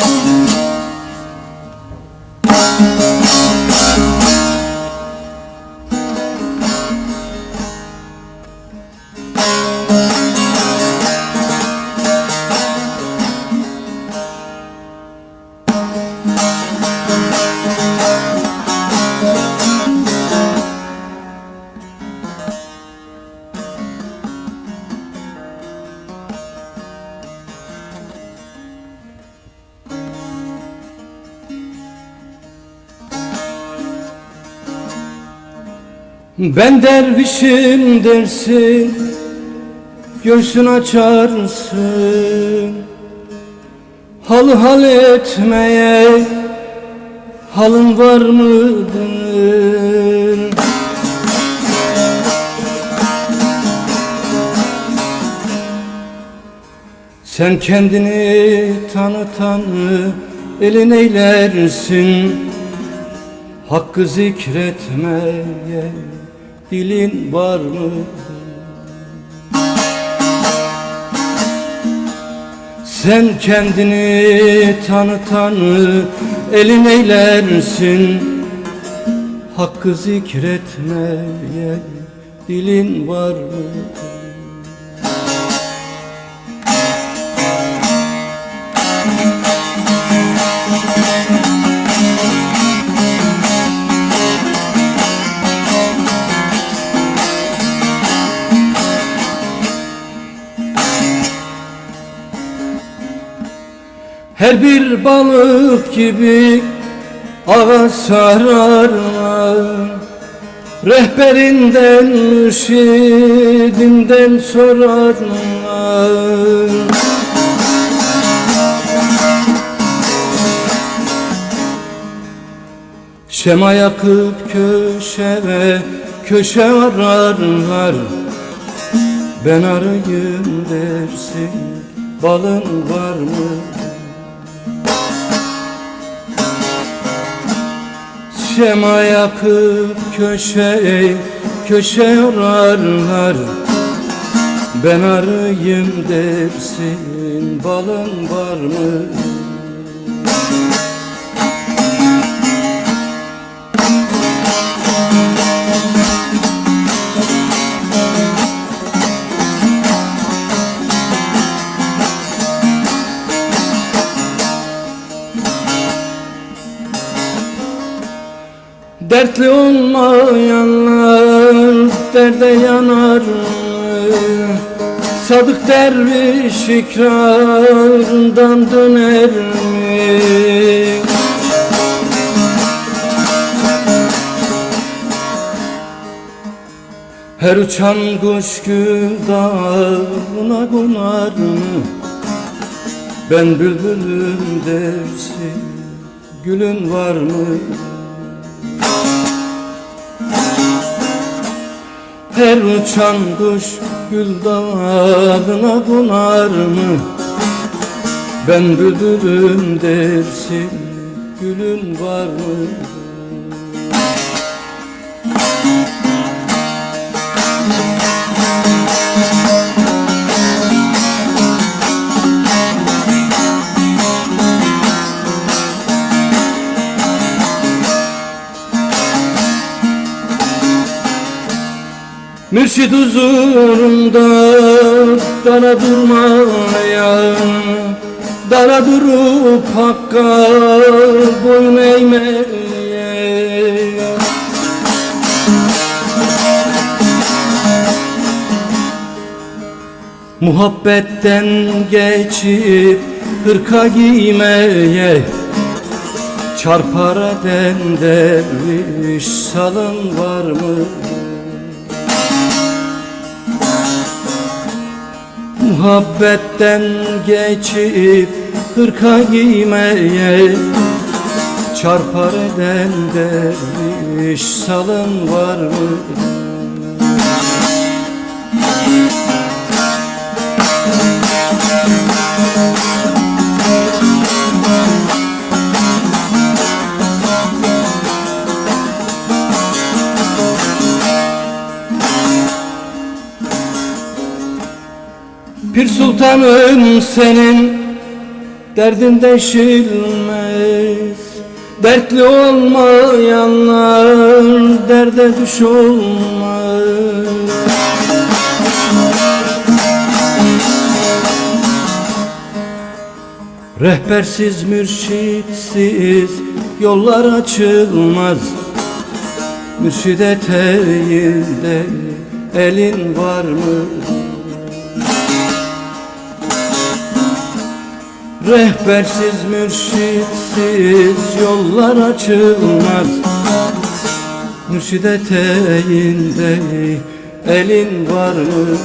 Ooh. Ben dervişim dersin Göğsün açarsın Halı hal etmeye Halın var mıdır? Sen kendini tanı tanı Elin eylersin Hakkı zikretmeye dilin var mı? Sen kendini tanı tanı elin eylersin Hakkı zikretmeye dilin var mı? Her bir balık gibi ağa sararlar. Rehberinden, mürşidinden sorarlar. Şema yakıp köşeye köşe ararlar. Ben arayayım dersin balın var mı? Şema yakıp köşe köşe ararlar Ben arayayım dersin balın var mı? Dertli olmayanlar derde yanar Sadık derviş ikrarından döner mi? Her uçan kuş gül dağına mı? Ben bülbülüm dersin gülün var mı? Her uçan kuş gül dağına konar mı? Ben bülbülüm dersin gülün var mı? Mürşid huzurunda dara durmaya Dara durup hakka boyun eğmeye Muhabbetten geçip hırka giymeye Çarpar eden derviş salın var mı? Muhabbetten geçip hırka giymeye Çarpar eden derviş salın var mı? Pir sultanım senin Derdin deşilmez Dertli olmayanlar derde düş Rehbersiz mürşitsiz yollar açılmaz. Mürşid eteğinde elin var mı? Rehbersiz mürşitsiz yollar açılmaz Mürşid eteğinde elin var mı?